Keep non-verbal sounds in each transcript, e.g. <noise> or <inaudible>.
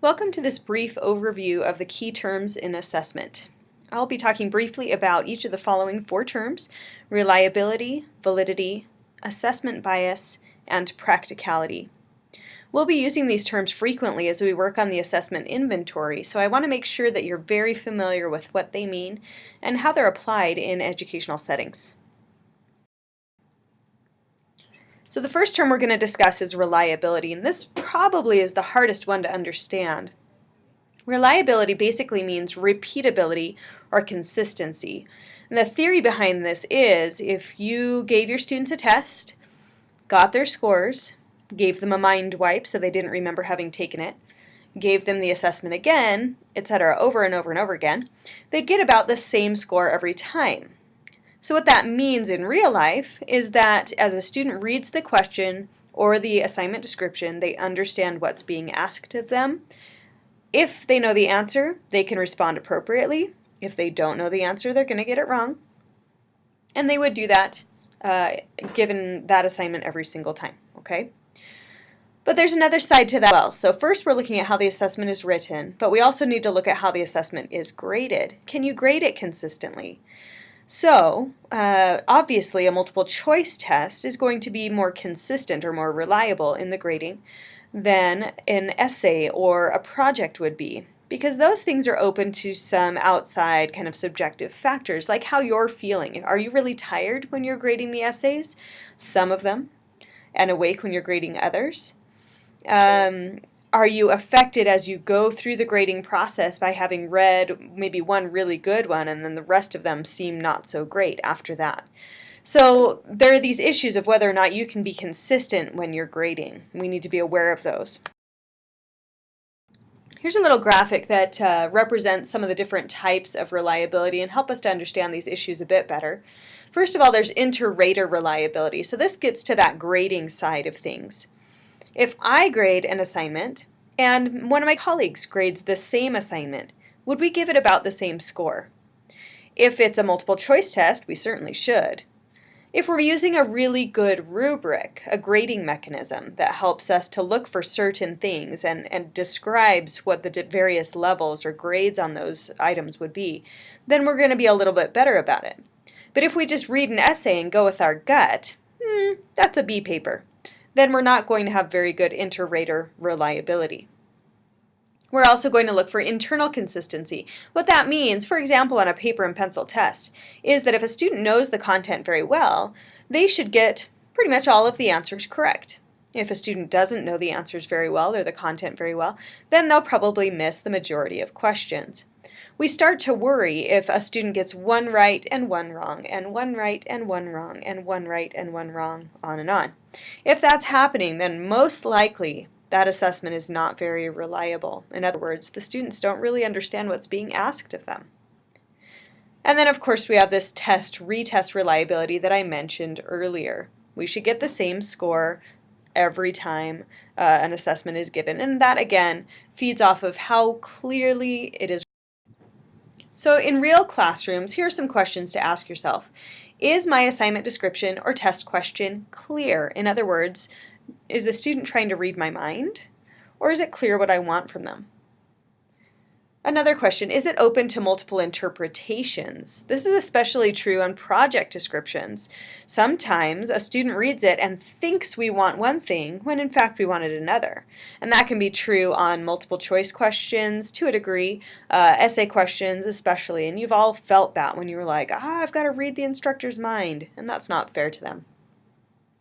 Welcome to this brief overview of the key terms in assessment. I'll be talking briefly about each of the following four terms, reliability, validity, assessment bias, and practicality. We'll be using these terms frequently as we work on the assessment inventory, so I want to make sure that you're very familiar with what they mean and how they're applied in educational settings. So the first term we're going to discuss is reliability, and this probably is the hardest one to understand. Reliability basically means repeatability or consistency. And the theory behind this is if you gave your students a test, got their scores, gave them a mind wipe so they didn't remember having taken it, gave them the assessment again, etc., over and over and over again, they'd get about the same score every time. So what that means in real life is that as a student reads the question or the assignment description, they understand what's being asked of them. If they know the answer, they can respond appropriately. If they don't know the answer, they're going to get it wrong. And they would do that uh, given that assignment every single time, okay? But there's another side to that as well. So first we're looking at how the assessment is written, but we also need to look at how the assessment is graded. Can you grade it consistently? So, uh, obviously a multiple choice test is going to be more consistent or more reliable in the grading than an essay or a project would be because those things are open to some outside kind of subjective factors like how you're feeling. Are you really tired when you're grading the essays? Some of them. And awake when you're grading others? Um, are you affected as you go through the grading process by having read maybe one really good one and then the rest of them seem not so great after that? So there are these issues of whether or not you can be consistent when you're grading. We need to be aware of those. Here's a little graphic that uh, represents some of the different types of reliability and help us to understand these issues a bit better. First of all, there's inter-rater reliability. So this gets to that grading side of things. If I grade an assignment and one of my colleagues grades the same assignment, would we give it about the same score? If it's a multiple choice test, we certainly should. If we're using a really good rubric, a grading mechanism that helps us to look for certain things and, and describes what the various levels or grades on those items would be, then we're going to be a little bit better about it. But if we just read an essay and go with our gut, hmm, that's a B paper then we're not going to have very good inter-rater reliability. We're also going to look for internal consistency. What that means, for example, on a paper and pencil test, is that if a student knows the content very well, they should get pretty much all of the answers correct. If a student doesn't know the answers very well or the content very well, then they'll probably miss the majority of questions we start to worry if a student gets one right and one wrong, and one right and one wrong, and one right and one wrong, on and on. If that's happening, then most likely that assessment is not very reliable. In other words, the students don't really understand what's being asked of them. And then of course we have this test retest reliability that I mentioned earlier. We should get the same score every time uh, an assessment is given. And that again feeds off of how clearly it is so in real classrooms, here are some questions to ask yourself. Is my assignment description or test question clear? In other words, is the student trying to read my mind? Or is it clear what I want from them? Another question, is it open to multiple interpretations? This is especially true on project descriptions. Sometimes a student reads it and thinks we want one thing when in fact we wanted another. And that can be true on multiple choice questions to a degree, uh, essay questions especially, and you've all felt that when you were like, ah, I've got to read the instructor's mind, and that's not fair to them.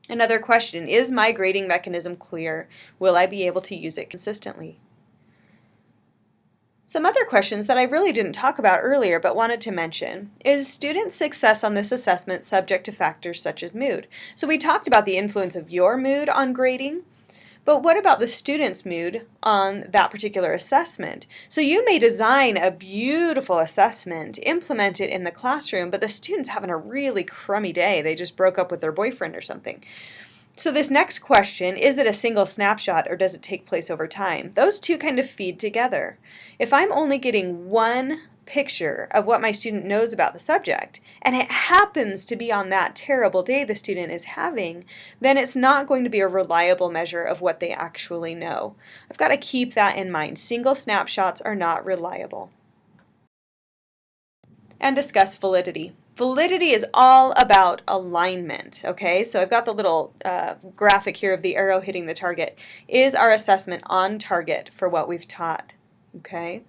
Another question, is my grading mechanism clear? Will I be able to use it consistently? Some other questions that I really didn't talk about earlier but wanted to mention is student success on this assessment subject to factors such as mood? So we talked about the influence of your mood on grading, but what about the student's mood on that particular assessment? So you may design a beautiful assessment, implement it in the classroom, but the student's having a really crummy day. They just broke up with their boyfriend or something. So this next question, is it a single snapshot or does it take place over time? Those two kind of feed together. If I'm only getting one picture of what my student knows about the subject, and it happens to be on that terrible day the student is having, then it's not going to be a reliable measure of what they actually know. I've got to keep that in mind. Single snapshots are not reliable. And discuss validity. Validity is all about alignment, okay? So I've got the little uh, graphic here of the arrow hitting the target. Is our assessment on target for what we've taught, okay?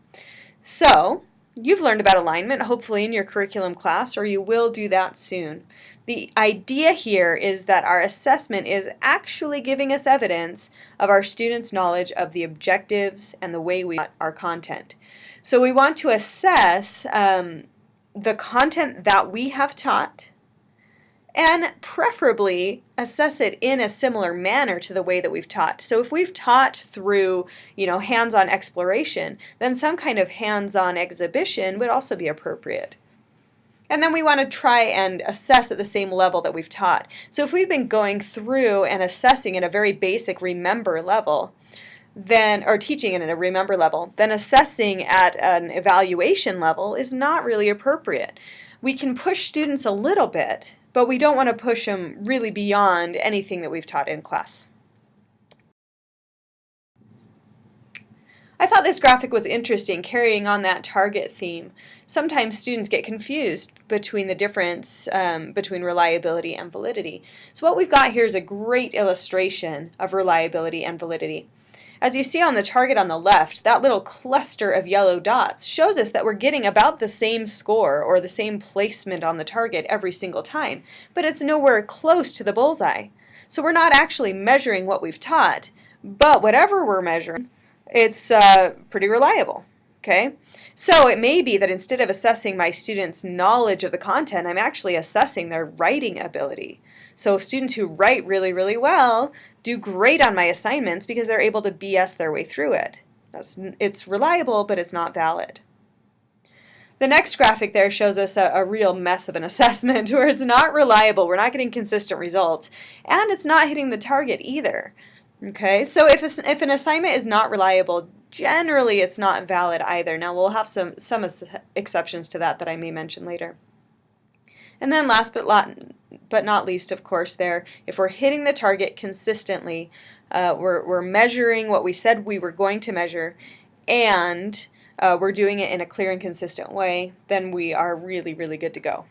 So you've learned about alignment, hopefully in your curriculum class, or you will do that soon. The idea here is that our assessment is actually giving us evidence of our students' knowledge of the objectives and the way we our content. So we want to assess um, the content that we have taught and preferably assess it in a similar manner to the way that we've taught. So if we've taught through, you know, hands-on exploration, then some kind of hands-on exhibition would also be appropriate. And then we want to try and assess at the same level that we've taught. So if we've been going through and assessing at a very basic remember level, then or teaching it at a remember level, then assessing at an evaluation level is not really appropriate. We can push students a little bit, but we don't want to push them really beyond anything that we've taught in class. I thought this graphic was interesting, carrying on that target theme. Sometimes students get confused between the difference um, between reliability and validity. So what we've got here is a great illustration of reliability and validity. As you see on the target on the left, that little cluster of yellow dots shows us that we're getting about the same score or the same placement on the target every single time, but it's nowhere close to the bullseye. So we're not actually measuring what we've taught, but whatever we're measuring, it's uh, pretty reliable. Okay, so it may be that instead of assessing my students' knowledge of the content, I'm actually assessing their writing ability. So students who write really, really well do great on my assignments because they're able to BS their way through it. That's, it's reliable, but it's not valid. The next graphic there shows us a, a, real mess of an <laughs> assessment where it's not reliable, we're not getting consistent results, and it's not hitting the target either. Okay, so if, a, if an assignment is not reliable, generally it's not valid either. Now we'll have some, some exceptions to that that I may mention later. And then last but, but not least, of course, there, if we're hitting the target consistently, uh, we're, we're measuring what we said we were going to measure, and uh, we're doing it in a clear and consistent way, then we are really, really good to go.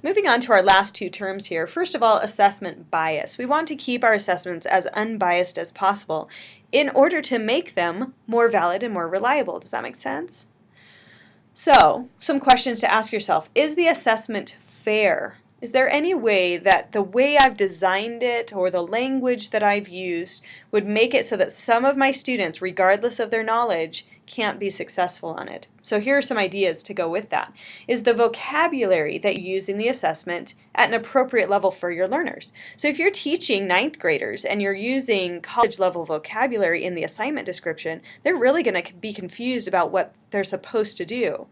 Moving on to our last two terms here, first of all, assessment bias. We want to keep our assessments as unbiased as possible in order to make them more valid and more reliable. Does that make sense? So, some questions to ask yourself. Is the assessment fair? Is there any way that the way I've designed it or the language that I've used would make it so that some of my students, regardless of their knowledge, can't be successful on it? So here are some ideas to go with that. Is the vocabulary that you use in the assessment at an appropriate level for your learners? So if you're teaching ninth graders and you're using college level vocabulary in the assignment description, they're really going to be confused about what they're supposed to do.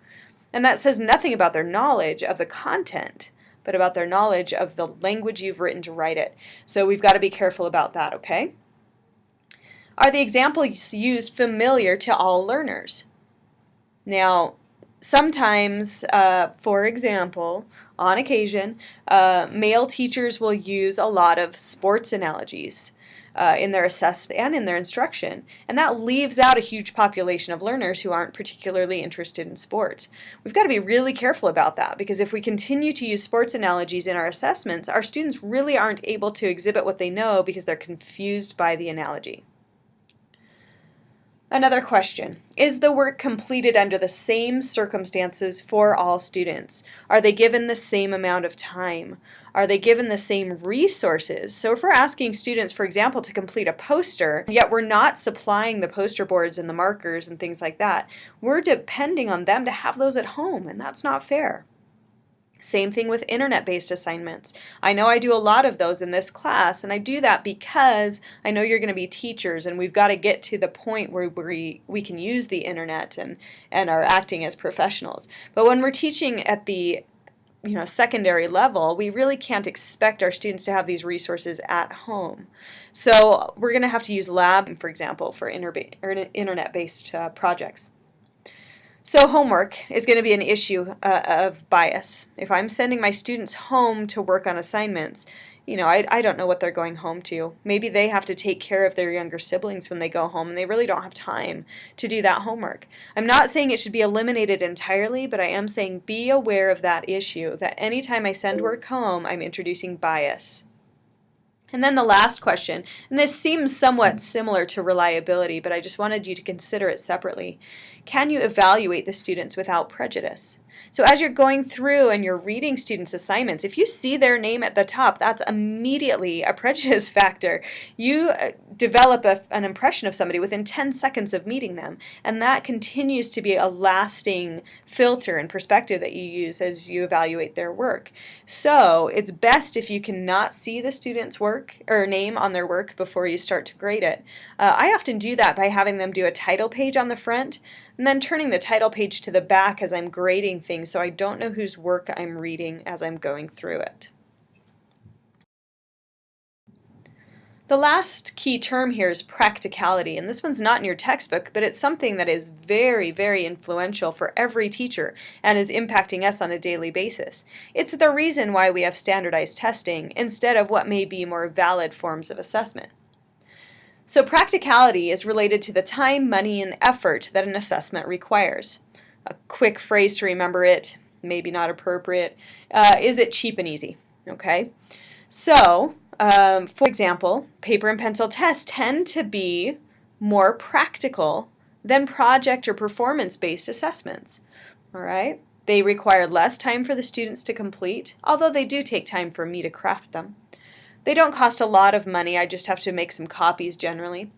And that says nothing about their knowledge of the content but about their knowledge of the language you've written to write it. So we've got to be careful about that, okay? Are the examples used familiar to all learners? Now, sometimes, uh, for example, on occasion, uh, male teachers will use a lot of sports analogies uh, in their assessment and in their instruction. And that leaves out a huge population of learners who aren't particularly interested in sports. We've got to be really careful about that because if we continue to use sports analogies in our assessments, our students really aren't able to exhibit what they know because they're confused by the analogy. Another question. Is the work completed under the same circumstances for all students? Are they given the same amount of time? Are they given the same resources? So if we're asking students, for example, to complete a poster, yet we're not supplying the poster boards and the markers and things like that, we're depending on them to have those at home, and that's not fair. Same thing with internet-based assignments. I know I do a lot of those in this class, and I do that because I know you're going to be teachers, and we've got to get to the point where we, we can use the internet and, and are acting as professionals. But when we're teaching at the you know secondary level, we really can't expect our students to have these resources at home. So we're going to have to use lab, for example, for internet-based uh, projects. So homework is going to be an issue uh, of bias. If I'm sending my students home to work on assignments, you know, I, I don't know what they're going home to. Maybe they have to take care of their younger siblings when they go home and they really don't have time to do that homework. I'm not saying it should be eliminated entirely, but I am saying be aware of that issue, that anytime I send work home, I'm introducing bias. And then the last question, and this seems somewhat similar to reliability, but I just wanted you to consider it separately. Can you evaluate the students without prejudice? So as you're going through and you're reading students' assignments, if you see their name at the top, that's immediately a prejudice <laughs> factor. You uh, develop a, an impression of somebody within 10 seconds of meeting them, and that continues to be a lasting filter and perspective that you use as you evaluate their work. So it's best if you cannot see the student's work or name on their work before you start to grade it. Uh, I often do that by having them do a title page on the front and then turning the title page to the back as I'm grading things so I don't know whose work I'm reading as I'm going through it. The last key term here is practicality, and this one's not in your textbook, but it's something that is very, very influential for every teacher and is impacting us on a daily basis. It's the reason why we have standardized testing instead of what may be more valid forms of assessment. So practicality is related to the time, money, and effort that an assessment requires. A quick phrase to remember it, maybe not appropriate, uh, is it cheap and easy? Okay, so um, for example, paper and pencil tests tend to be more practical than project or performance-based assessments. All right, they require less time for the students to complete, although they do take time for me to craft them. They don't cost a lot of money, I just have to make some copies generally.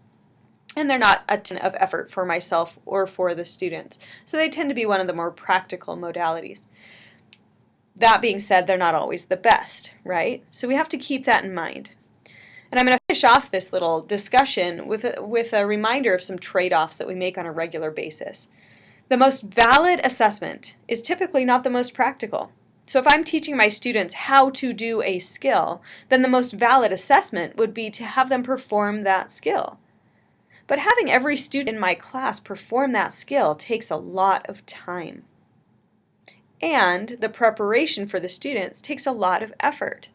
And they're not a ton of effort for myself or for the students. So they tend to be one of the more practical modalities. That being said, they're not always the best, right? So we have to keep that in mind. And I'm going to finish off this little discussion with a, with a reminder of some trade-offs that we make on a regular basis. The most valid assessment is typically not the most practical. So if I'm teaching my students how to do a skill, then the most valid assessment would be to have them perform that skill. But having every student in my class perform that skill takes a lot of time. And the preparation for the students takes a lot of effort.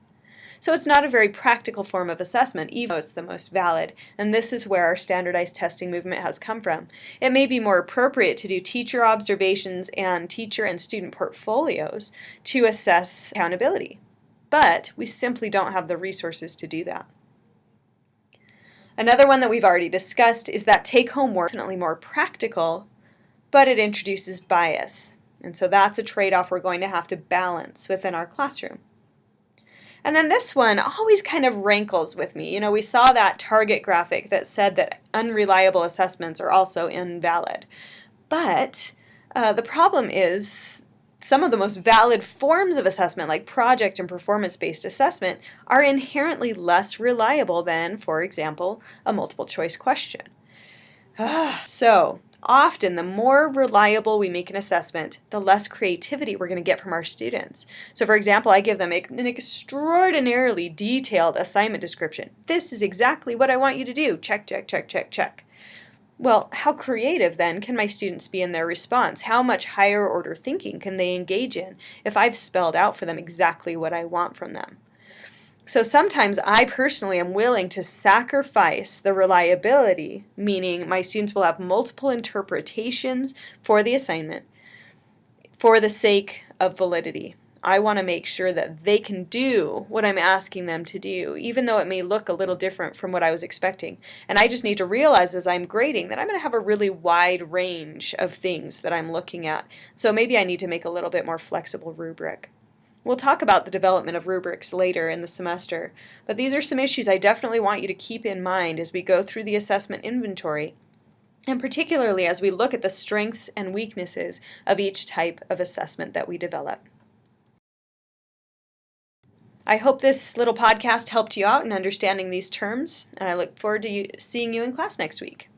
So it's not a very practical form of assessment, even though it's the most valid, and this is where our standardized testing movement has come from. It may be more appropriate to do teacher observations and teacher and student portfolios to assess accountability, but we simply don't have the resources to do that. Another one that we've already discussed is that take-home work is definitely more practical, but it introduces bias. And so that's a trade-off we're going to have to balance within our classroom. And then this one always kind of rankles with me. You know, we saw that target graphic that said that unreliable assessments are also invalid. But uh, the problem is some of the most valid forms of assessment, like project and performance-based assessment, are inherently less reliable than, for example, a multiple choice question. so, often the more reliable we make an assessment, the less creativity we're going to get from our students. So for example, I give them an extraordinarily detailed assignment description. This is exactly what I want you to do. Check, check, check, check, check. Well, how creative then can my students be in their response? How much higher order thinking can they engage in if I've spelled out for them exactly what I want from them? So sometimes I personally am willing to sacrifice the reliability, meaning my students will have multiple interpretations for the assignment for the sake of validity. I want to make sure that they can do what I'm asking them to do, even though it may look a little different from what I was expecting. And I just need to realize as I'm grading that I'm going to have a really wide range of things that I'm looking at. So maybe I need to make a little bit more flexible rubric. We'll talk about the development of rubrics later in the semester, but these are some issues I definitely want you to keep in mind as we go through the assessment inventory, and particularly as we look at the strengths and weaknesses of each type of assessment that we develop. I hope this little podcast helped you out in understanding these terms, and I look forward to you, seeing you in class next week.